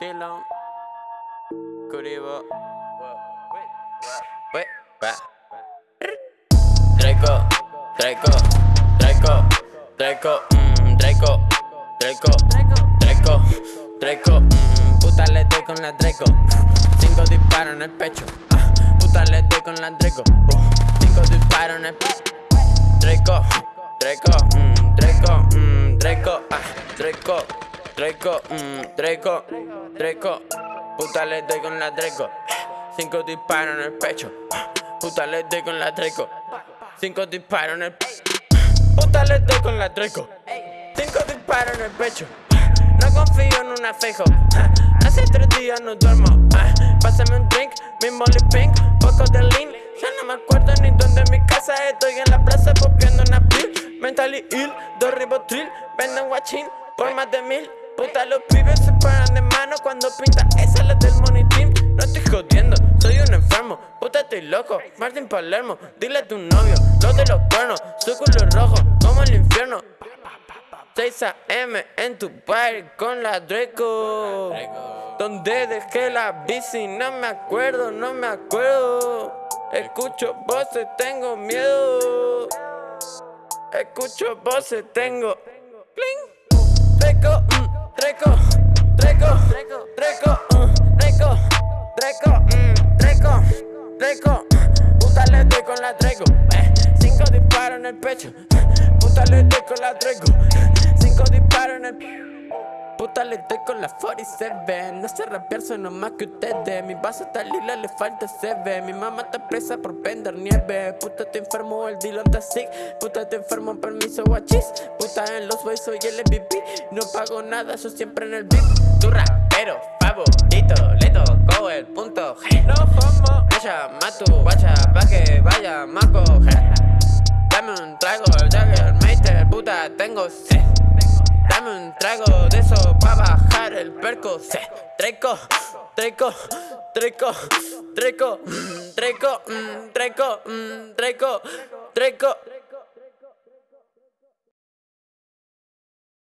Dylan, Curibo, Wait, va. Draco, Draco, Draco, Draco, mm, Draco, Draco, Draco, Draco, mm, puta le doy con la Draco, cinco disparos en el pecho, ah, puta le doy con la uh, cinco disparos en el pecho, mm, Draco, mm, Draco, ah, Draco, Draco, mm, Draco, Draco, puta le doy con la Draco, cinco disparos en el pecho, puta le doy con la Draco, cinco disparos en el pecho, puta le doy con la Draco, cinco disparos en el pecho. No confío en un afejo. Hace tres días no duermo. Pásame un drink, mi molly pink, poco de lean. Ya no me acuerdo ni dónde es mi casa. Estoy en la plaza copiando una pill. Mentally ill, dos ribotril. Venden guachín por más de mil. Puta, los pibes se paran de mano cuando pinta esa la del money team. No estoy jodiendo, soy un enfermo. Puta, estoy loco. Martín Palermo, dile a tu novio. Los de los cuernos, su culo rojo, como el infierno. 6 a.m. en tu party con la Draco. Donde dejé la bici, no me acuerdo, no me acuerdo. Escucho voces, tengo miedo. Escucho voces, tengo. Mm, Draco, Draco, Draco, mm, Draco, Draco, mm, Draco, Draco. Puta le doy con la Draco. Eh, cinco disparos en el pecho. Puta le doy con la Draco. Cinco disparos en el Puta le doy con la 47 No sé rapear, soy más que ustedes. Mi vaso está lila, le falta ve Mi mamá está presa por vender nieve. Puta te enfermo, el Dylan está sick. Puta te enfermo, permiso guachis. Puta en los boys soy el MVP No pago nada, soy siempre en el beat. Tu rapero favorito Le tocó el punto G. No fumo Ella matu, guacha, pa' que vaya maco Dame un trago, Jagger, Meister, puta tengo sed Dame un trago el perco. Se treco, treco, treco, treco, treco, treco, treco, treco